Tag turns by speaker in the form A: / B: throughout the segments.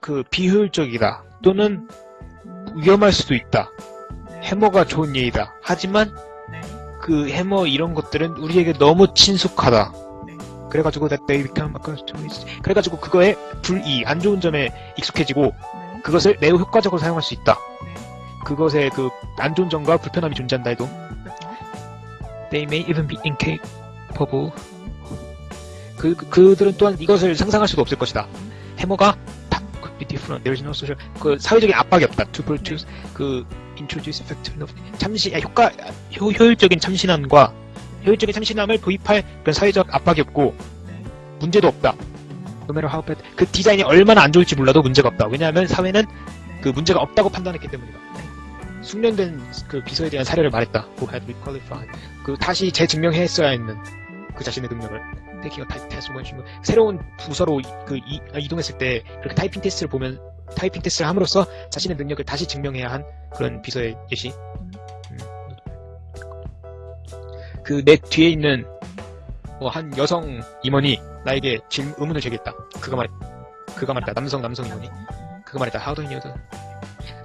A: 그 비효율적이다 또는 위험할 수도 있다. 해머가 좋은 예이다. 하지만
B: 네.
A: 그 해머 이런 것들은 우리에게 너무 친숙하다.
B: 네.
A: 그래가지고 that they become it. 그래가지고 그거의 불이 안 좋은 점에 익숙해지고
B: 네.
A: 그것을 매우 효과적으로 사용할 수 있다.
B: 네.
A: 그것의 그안 좋은 점과 불편함이 존재한다 해도 they may even be incapable. 그, 그- 그들은 또한 이것을 상상할 수도 없을 것이다. 해머가 different. There is no social. 그 사회적인 압박이 없다. To produce 그 introduce effective 참시 아, 효과 효, 효율적인 참신함과 효율적인 참신함을 도입할 그런 사회적 압박이 없고
B: 네.
A: 문제도 없다. No matter how bad. 그 디자인이 얼마나 안 좋을지 몰라도 문제가 없다. 왜냐하면 사회는
B: 네.
A: 그 문제가 없다고 판단했기 때문이다.
B: 네.
A: 숙련된 그 비서에 대한 사례를 말했다. Who had requalified. 그 다시 재증명했어야 했는 그 자신의 능력을. When she moved. 새로운 부서로 이- 그 이, 아, 이동했을 때 그렇게 타이핑 테스트를 보면 타이핑 테스트를 함으로써 자신의 능력을 다시 증명해야 한 그런 비서의 예시. 그 내 뒤에 있는 뭐 한 여성 임원이 나에게 질, 의문을 제기했다. 그가 말했, 그가 말했다. 남성 남성 임원이. 그가 말했다. Do you know that?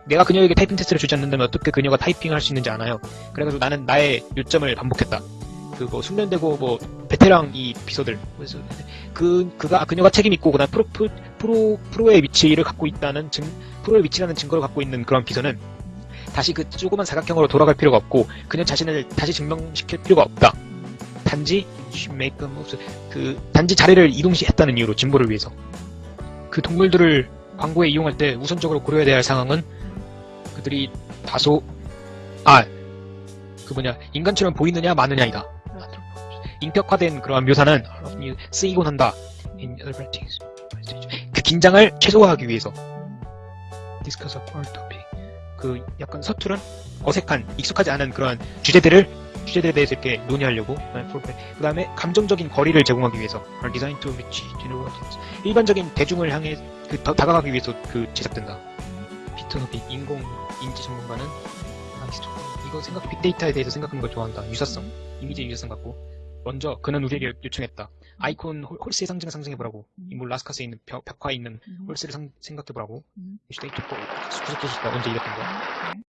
A: 내가 그녀에게 타이핑 테스트를 주지 않는다면 어떻게 그녀가 타이핑을 할 수 있는지 아나요? 그래가지고 나는 나의 요점을 반복했다. 그뭐 숙련되고 뭐 베테랑 이 비서들 그 그가 그녀가 책임 있고 그다음 프로 프로 프로 프로의 위치를 갖고 있다는 증 프로의 위치라는 증거를 갖고 있는 그런 비서는 다시 그 조그만 사각형으로 돌아갈 필요가 없고 그녀 자신을 다시 증명시킬 필요가 없다. 단지 make. 그 단지 자리를 이동시했다는 이유로 진보를 위해서 그 동물들을 광고에 이용할 때 우선적으로 고려해야 될 상황은 그들이 다소 아 그 뭐냐 인간처럼 보이느냐 마느냐이다. 인격화된 그러한 묘사는 쓰이곤 한다. 그 긴장을 최소화하기 위해서 discuss a foreign topic. 그 약간 서투른 어색한 익숙하지 않은 그런 주제들을 주제들에 대해서 이렇게 논의하려고 그 다음에 감정적인 거리를 제공하기 위해서 are designed to reach general audience. 일반적인 대중을 향해 그더 다가가기 위해서 그 제작된다. 피트너비 인공 인지 전문가는 이거 생각 빅데이터에 대해서 생각하는 걸 좋아한다. 유사성 이미지 유사성 갖고 먼저 그는 우리에게 요청했다. 아이콘 홀- 홀스의 상징을 상상해보라고. 이물 라스카스에 있는 벽, 벽화에 있는 홀스를 상- 생각해보라고.
B: 음.
A: 데이터 구석구석 언제 이랬던 거야?
B: 네.